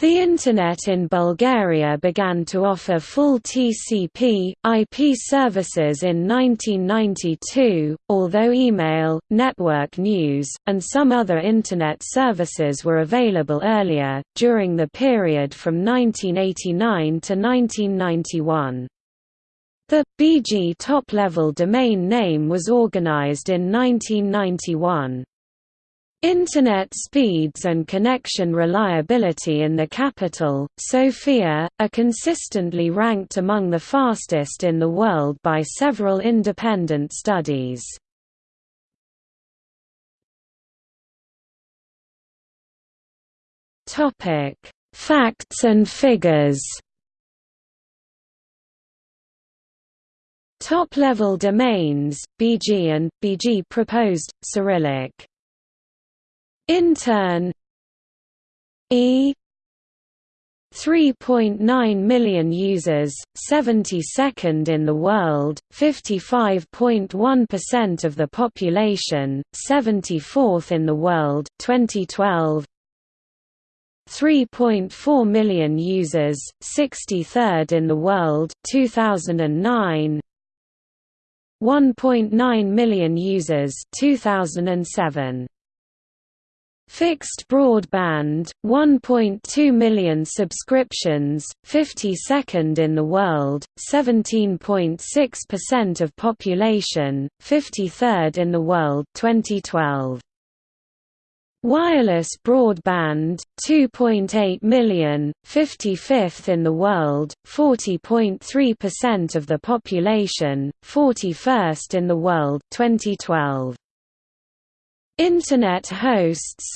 The Internet in Bulgaria began to offer full TCP, IP services in 1992, although email, network news, and some other Internet services were available earlier, during the period from 1989 to 1991. The BG top-level domain name was organized in 1991. Internet speeds and connection reliability in the capital, Sofia, are consistently ranked among the fastest in the world by several independent studies. Facts and figures Top-level domains, BG and, BG proposed, Cyrillic Intern E 3.9 million users, 72nd in the world, 55.1% of the population, 74th in the world 2012. 3.4 million users, 63rd in the world 2009. 1.9 million users 2007. Fixed broadband, 1.2 million subscriptions, 52nd in the world, 17.6% of population, 53rd in the world 2012. Wireless broadband, 2.8 million, 55th in the world, 40.3% of the population, 41st in the world 2012. Internet hosts.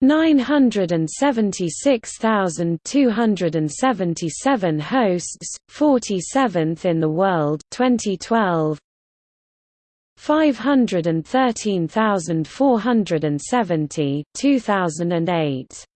976,277 hosts, 47th in the world 2012 513,470 2008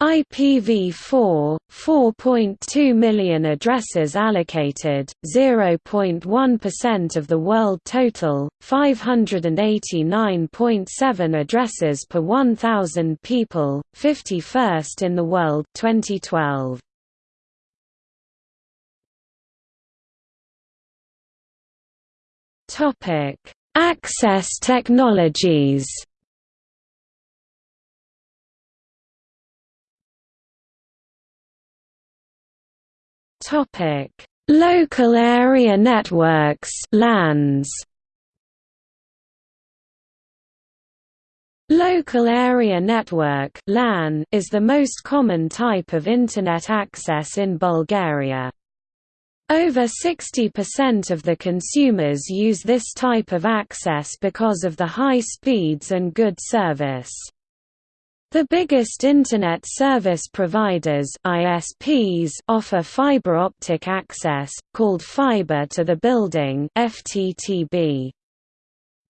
IPv4, 4.2 million addresses allocated, 0.1% of the world total, 589.7 addresses per 1,000 people, 51st in the world 2012. Access technologies Topic: Local area networks (LANs). Local Area Network (LAN) is the most common type of internet access in Bulgaria. Over 60% of the consumers use this type of access because of the high speeds and good service. The biggest Internet service providers ISPs offer fiber optic access, called Fiber to the Building FTTB.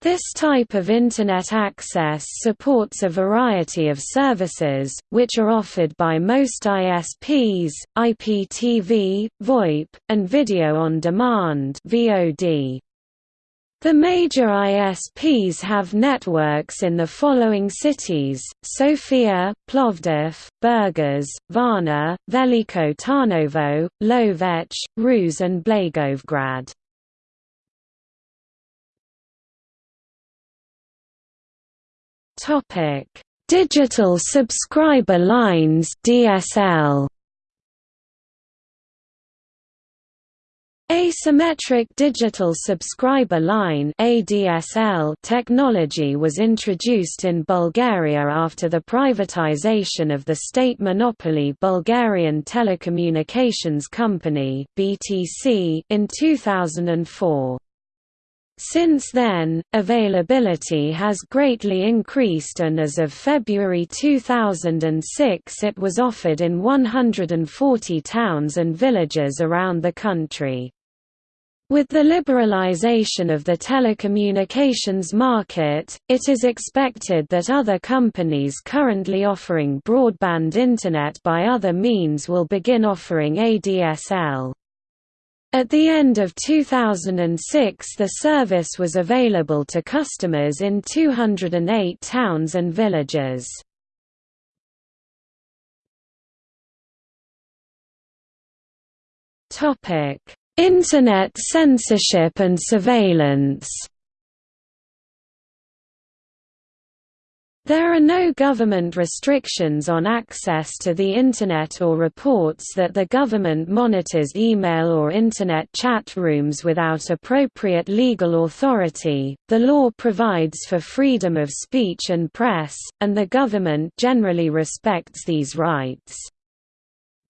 This type of Internet access supports a variety of services, which are offered by most ISPs, IPTV, VoIP, and Video on Demand VOD. The major ISPs have networks in the following cities, Sofia, Plovdiv, Burgas, Varna, Veliko Tarnovo, Lovech, Ruse and Blagoevgrad. Digital subscriber lines DSL Asymmetric digital subscriber line technology was introduced in Bulgaria after the privatization of the state monopoly Bulgarian Telecommunications Company in 2004. Since then, availability has greatly increased and as of February 2006 it was offered in 140 towns and villages around the country. With the liberalization of the telecommunications market, it is expected that other companies currently offering broadband Internet by other means will begin offering ADSL. At the end of 2006 the service was available to customers in 208 towns and villages. Topic Internet censorship and surveillance There are no government restrictions on access to the Internet or reports that the government monitors email or Internet chat rooms without appropriate legal authority. The law provides for freedom of speech and press, and the government generally respects these rights.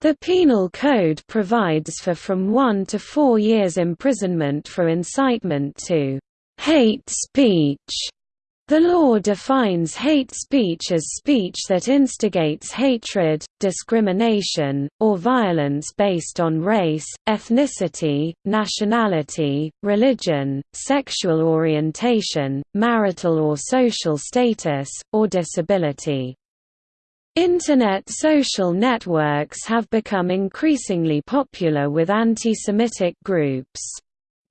The Penal Code provides for from one to four years imprisonment for incitement to hate speech the law defines hate speech as speech that instigates hatred, discrimination, or violence based on race, ethnicity, nationality, religion, sexual orientation, marital or social status, or disability. Internet social networks have become increasingly popular with anti-Semitic groups.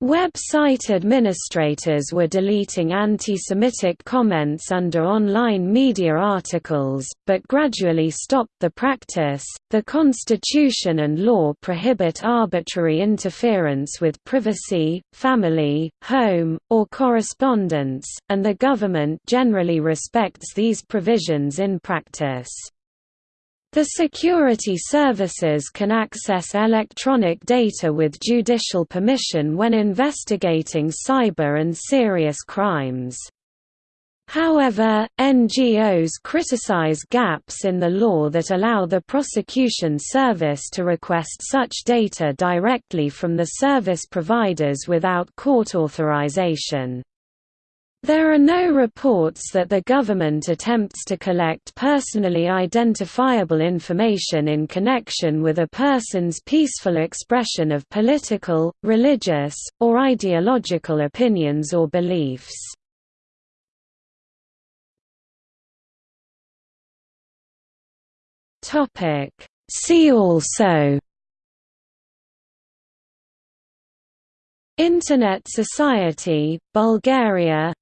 Website administrators were deleting anti-Semitic comments under online media articles, but gradually stopped the practice. The Constitution and law prohibit arbitrary interference with privacy, family, home, or correspondence, and the government generally respects these provisions in practice. The security services can access electronic data with judicial permission when investigating cyber and serious crimes. However, NGOs criticize gaps in the law that allow the prosecution service to request such data directly from the service providers without court authorization. There are no reports that the government attempts to collect personally identifiable information in connection with a person's peaceful expression of political, religious, or ideological opinions or beliefs. See also Internet Society, Bulgaria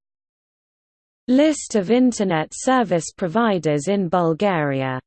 List of Internet service providers in Bulgaria